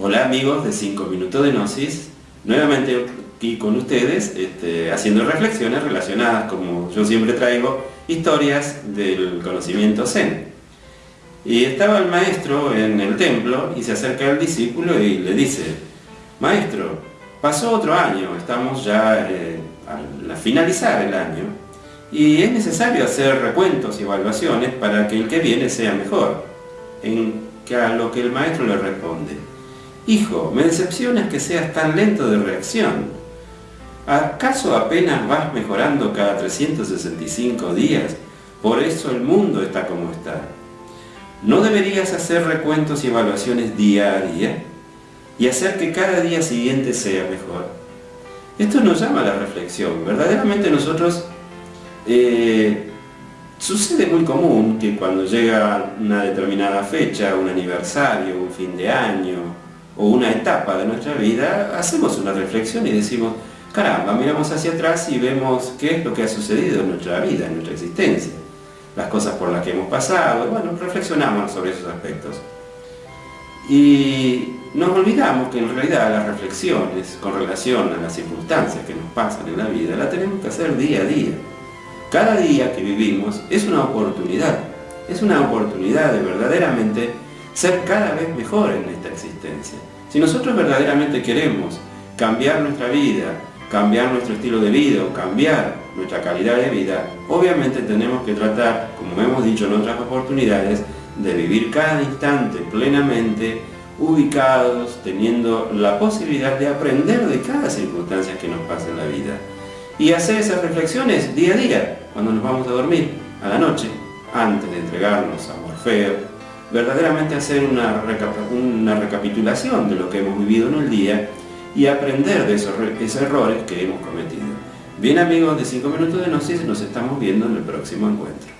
Hola amigos de 5 minutos de Gnosis, nuevamente aquí con ustedes este, haciendo reflexiones relacionadas, como yo siempre traigo, historias del conocimiento Zen. Y estaba el maestro en el templo y se acerca al discípulo y le dice, Maestro, pasó otro año, estamos ya eh, a finalizar el año y es necesario hacer recuentos y evaluaciones para que el que viene sea mejor. En que a lo que el maestro le responde, Hijo, me decepciona que seas tan lento de reacción. ¿Acaso apenas vas mejorando cada 365 días? Por eso el mundo está como está. ¿No deberías hacer recuentos y evaluaciones día a día? Y hacer que cada día siguiente sea mejor. Esto nos llama a la reflexión. Verdaderamente nosotros... Eh, sucede muy común que cuando llega una determinada fecha, un aniversario, un fin de año, o una etapa de nuestra vida, hacemos una reflexión y decimos, caramba, miramos hacia atrás y vemos qué es lo que ha sucedido en nuestra vida, en nuestra existencia, las cosas por las que hemos pasado, bueno, reflexionamos sobre esos aspectos. Y nos olvidamos que en realidad las reflexiones con relación a las circunstancias que nos pasan en la vida, las tenemos que hacer día a día. Cada día que vivimos es una oportunidad, es una oportunidad de verdaderamente ser cada vez mejor en esta existencia. Si nosotros verdaderamente queremos cambiar nuestra vida, cambiar nuestro estilo de vida o cambiar nuestra calidad de vida, obviamente tenemos que tratar, como hemos dicho en otras oportunidades, de vivir cada instante plenamente ubicados, teniendo la posibilidad de aprender de cada circunstancia que nos pasa en la vida. Y hacer esas reflexiones día a día, cuando nos vamos a dormir, a la noche, antes de entregarnos a Morfeo, verdaderamente hacer una, recapitulación de lo que hemos vivido en el día y aprender de esos, esos errores que hemos cometido. Bien amigos de 5 minutos de Gnosis, nos estamos viendo en el próximo encuentro.